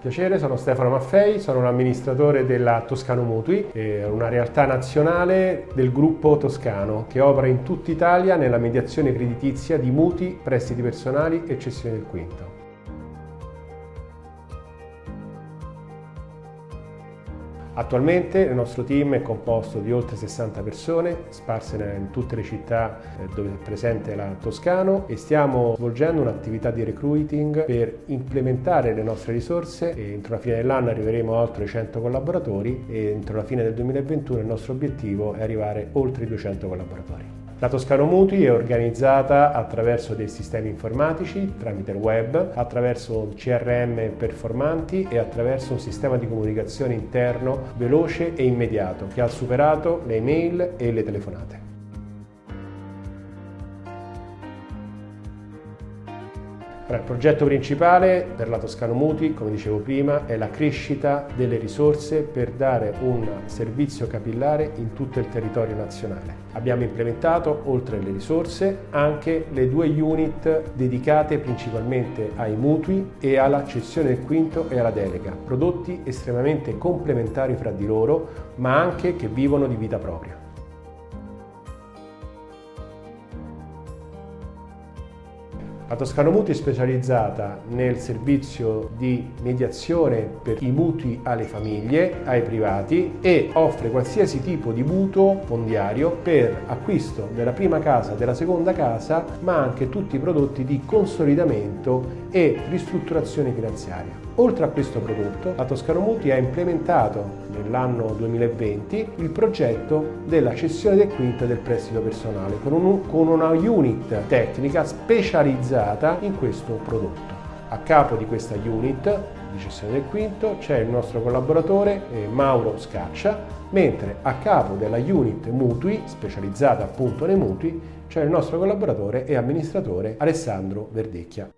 Piacere, sono Stefano Maffei, sono un amministratore della Toscano Mutui, una realtà nazionale del gruppo toscano che opera in tutta Italia nella mediazione creditizia di mutui, prestiti personali e cessione del quinto. Attualmente il nostro team è composto di oltre 60 persone sparse in tutte le città eh, dove è presente la Toscano e stiamo svolgendo un'attività di recruiting per implementare le nostre risorse e entro la fine dell'anno arriveremo a oltre 100 collaboratori e entro la fine del 2021 il nostro obiettivo è arrivare oltre i 200 collaboratori. La Toscano Mutui è organizzata attraverso dei sistemi informatici, tramite il web, attraverso CRM performanti e attraverso un sistema di comunicazione interno veloce e immediato che ha superato le email e le telefonate. Il progetto principale per la Toscano Muti, come dicevo prima, è la crescita delle risorse per dare un servizio capillare in tutto il territorio nazionale. Abbiamo implementato, oltre alle risorse, anche le due unit dedicate principalmente ai mutui e alla cessione del quinto e alla delega, prodotti estremamente complementari fra di loro, ma anche che vivono di vita propria. La Toscano Mutui è specializzata nel servizio di mediazione per i mutui alle famiglie, ai privati e offre qualsiasi tipo di mutuo fondiario per acquisto della prima casa, della seconda casa, ma anche tutti i prodotti di consolidamento e ristrutturazione finanziaria. Oltre a questo prodotto, la Toscano Mutui ha implementato nell'anno 2020 il progetto della cessione del quinto del prestito personale con, un, con una unit tecnica specializzata in questo prodotto. A capo di questa unit di cessione del quinto c'è il nostro collaboratore eh, Mauro Scaccia, mentre a capo della unit mutui, specializzata appunto nei mutui, c'è il nostro collaboratore e amministratore Alessandro Verdecchia.